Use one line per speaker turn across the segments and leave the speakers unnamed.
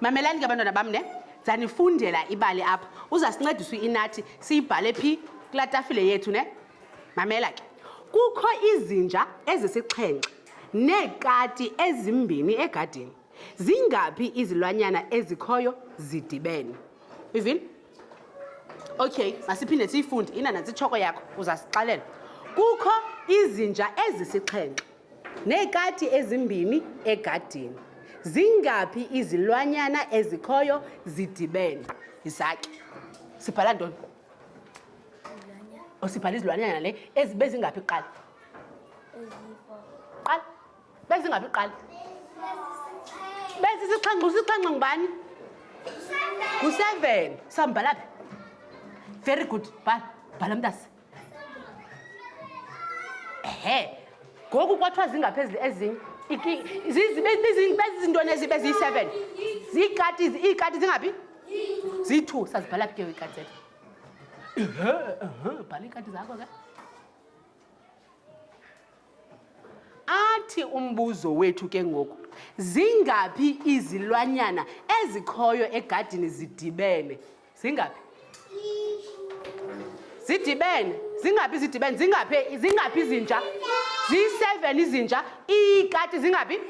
mamelani ke abantwana bam ne zanifundela ibali apha uzasincedisa inathi siyibhale phi kulaa tafile yethu ne mamela ke kukho izinja ezisixhenxe neekati ezimbini egadini zingaphi izilwanyana ezikhoyo zidibene uyivile okay masiphinde siyifunde inanantsi itshoko yakho uzasixalela kukho izinja ezisixhenxe neekati ezimbini egadini zingaphi izilwanyana ezikhoyo zidibene yisake sibhala ntoni osibhala oh, izilwanyana le ezibe zingaphi kuqala bezingaphi qala besisixhenxe usixhenxe ngubani ngu-seven sambhala phi very good bhala bhala mntase ehe ngoku kwathiwa zingaphezulu ezinye bezizintoni ezibe ziyi-seven ziikati iikati zingaphi ziyi-two sazibhala phi ke ikati zethu bhala iikati zakho ke Athi umbuzo wethu ke ngoku, zingaphi izilwanyana ezikhoyo egadini zidibene? Zingaphi? Zidibene. Zingaphi zidibene? Zingaphi zingaphi izinja? Ziyi-seven izinja. Iikati zingaphi?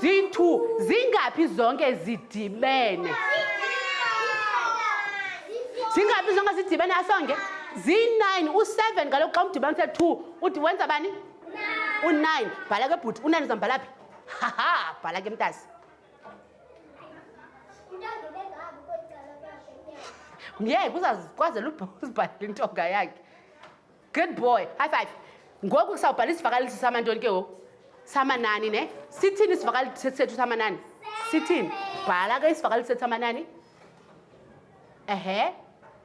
Ziyi-two. Zingaphi zonke zidibene? Zingaphi zonke zidibene asonge? Ziyi-nine. U-seven kaloku xa umdibanise two uthi wenza bani u-nine bhala ke bhuti u-nine uzambhala phi haha bhala ke mntasi ngeke uzazikwazela uzibhalela intonga yakhe good boy high five ngoku kusawubhala isivakalisi samantoni ke ngoku samanani ne sithini isivakalisi sethu samanani sithini bhala ke isivakalisi sethu samanani ehe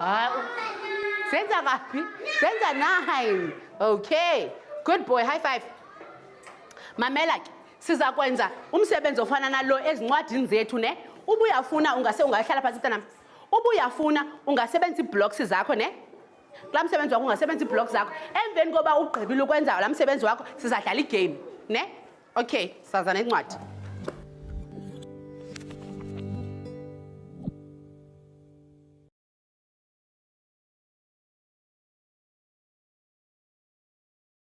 Ah, senza kabi senza nine okay good boy high five mamela ke siza kwenza umsebenzi ofana nalo ezincwadini zethu ne uba uyafuna ungase ungahlala phantsi mntanam uba uyafuna ungasebenzisa iiblocks zakho ne kulaa msebenzi wakho ungasebenzisa iiblocks zakho emveni koba ugqibile ukwenza laa msebenzi wakho sizadlala igame ne Okay, saza nencwadi.